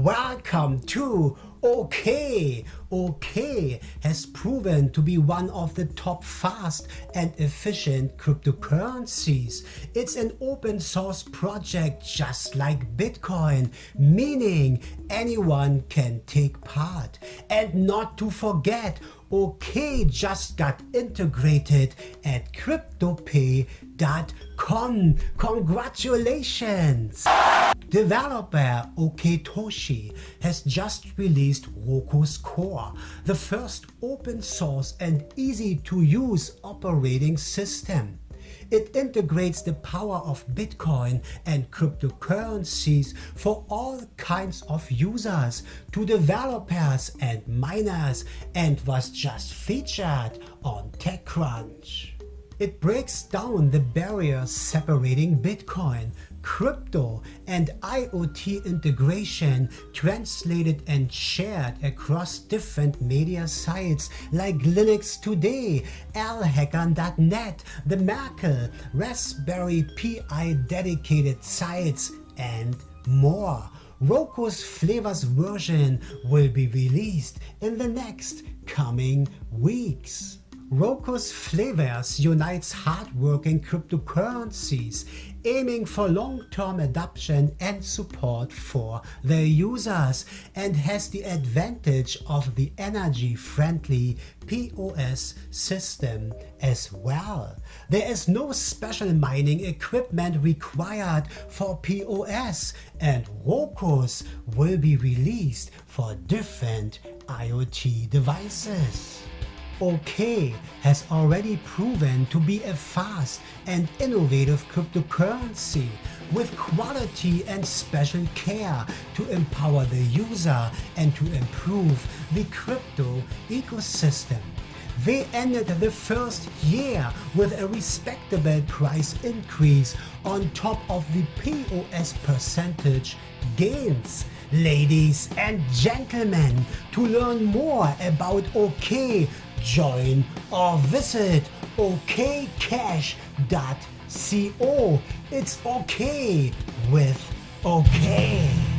Welcome to OK. OK has proven to be one of the top fast and efficient cryptocurrencies. It's an open source project just like Bitcoin, meaning anyone can take part. And not to forget, OK just got integrated at CryptoPay.com. Congratulations! Developer Oktoshi has just released Rokos Core, the first open source and easy to use operating system. It integrates the power of Bitcoin and cryptocurrencies for all kinds of users, to developers and miners, and was just featured on TechCrunch. It breaks down the barriers separating Bitcoin, crypto and IoT integration translated and shared across different media sites like Linux Today, lhacker.net, the Merkle, Raspberry Pi dedicated sites and more. Rokos Flavors version will be released in the next coming weeks. Rokos Flavors unites hardworking cryptocurrencies, aiming for long-term adoption and support for their users, and has the advantage of the energy-friendly POS system as well. There is no special mining equipment required for POS, and Rokos will be released for different IoT devices. OK has already proven to be a fast and innovative cryptocurrency with quality and special care to empower the user and to improve the crypto ecosystem. They ended the first year with a respectable price increase on top of the POS percentage gains. Ladies and gentlemen, to learn more about OK, join or visit okcash.co. It's okay with OK.